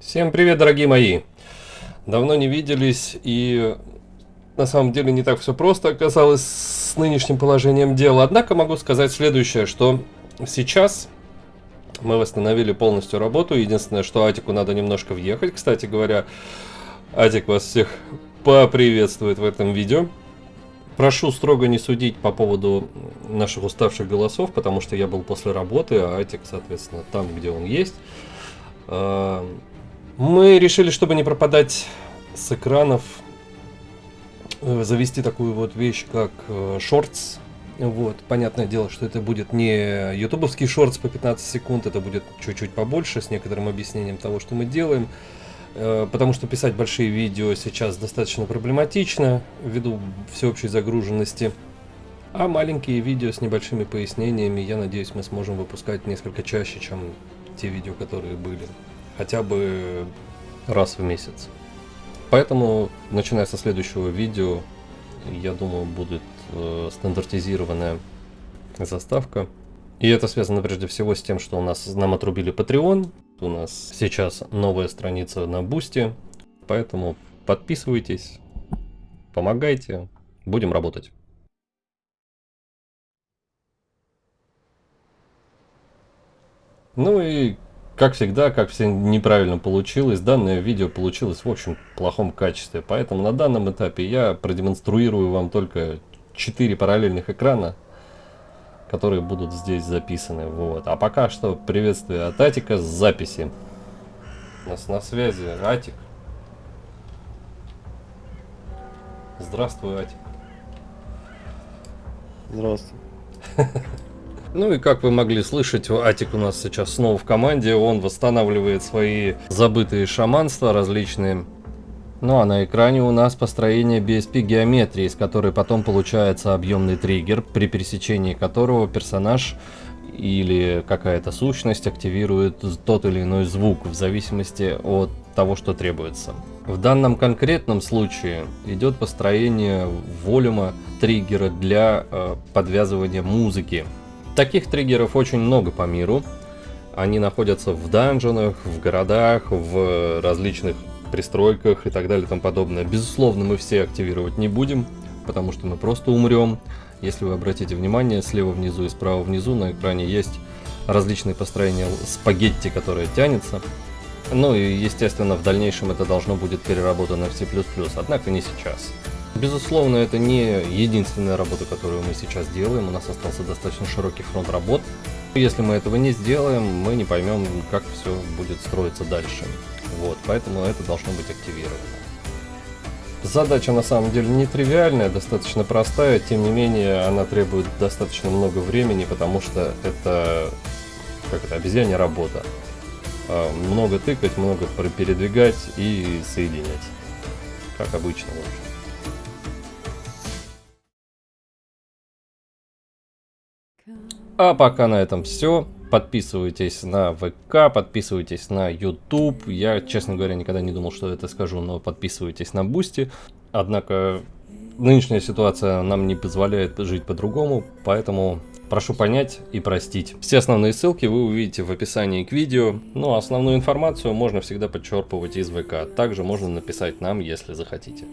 Всем привет, дорогие мои! Давно не виделись, и на самом деле не так все просто оказалось с нынешним положением дела. Однако могу сказать следующее, что сейчас мы восстановили полностью работу. Единственное, что Атику надо немножко въехать. Кстати говоря, Атик вас всех поприветствует в этом видео. Прошу строго не судить по поводу наших уставших голосов, потому что я был после работы, а Атик, соответственно, там, где он есть. Мы решили, чтобы не пропадать с экранов, э, завести такую вот вещь, как шортс. Э, вот, понятное дело, что это будет не ютубовский шортс по 15 секунд, это будет чуть-чуть побольше, с некоторым объяснением того, что мы делаем. Э, потому что писать большие видео сейчас достаточно проблематично, ввиду всеобщей загруженности. А маленькие видео с небольшими пояснениями, я надеюсь, мы сможем выпускать несколько чаще, чем те видео, которые были хотя бы раз в месяц. Поэтому, начиная со следующего видео, я думаю, будет э, стандартизированная заставка. И это связано прежде всего с тем, что у нас нам отрубили Patreon. У нас сейчас новая страница на Boosty. Поэтому подписывайтесь, помогайте, будем работать. Ну и как всегда, как все неправильно получилось, данное видео получилось в общем плохом качестве. Поэтому на данном этапе я продемонструю вам только 4 параллельных экрана, которые будут здесь записаны. Вот. А пока что приветствие от Атика с записи. У нас на связи Атик. Здравствуй, Атик. Здравствуй. Ну и как вы могли слышать, Атик у нас сейчас снова в команде, он восстанавливает свои забытые шаманства различные. Ну а на экране у нас построение BSP геометрии, из которой потом получается объемный триггер, при пересечении которого персонаж или какая-то сущность активирует тот или иной звук в зависимости от того, что требуется. В данном конкретном случае идет построение волюма триггера для э, подвязывания музыки Таких триггеров очень много по миру. Они находятся в данженах, в городах, в различных пристройках и так далее и тому подобное. Безусловно, мы все активировать не будем, потому что мы просто умрем. Если вы обратите внимание, слева внизу и справа внизу на экране есть различные построения спагетти, которые тянется. Ну и, естественно, в дальнейшем это должно будет переработано в C++, однако не сейчас. Безусловно, это не единственная работа, которую мы сейчас делаем. У нас остался достаточно широкий фронт работ. Если мы этого не сделаем, мы не поймем, как все будет строиться дальше. Вот, поэтому это должно быть активировано. Задача на самом деле нетривиальная, достаточно простая, тем не менее она требует достаточно много времени, потому что это, как это обезьянья работа. А, много тыкать, много передвигать и соединять. Как обычно, в общем. А пока на этом все. Подписывайтесь на ВК, подписывайтесь на YouTube. Я, честно говоря, никогда не думал, что это скажу, но подписывайтесь на Boosty. Однако нынешняя ситуация нам не позволяет жить по-другому, поэтому прошу понять и простить. Все основные ссылки вы увидите в описании к видео, ну а основную информацию можно всегда подчерпывать из ВК. Также можно написать нам, если захотите.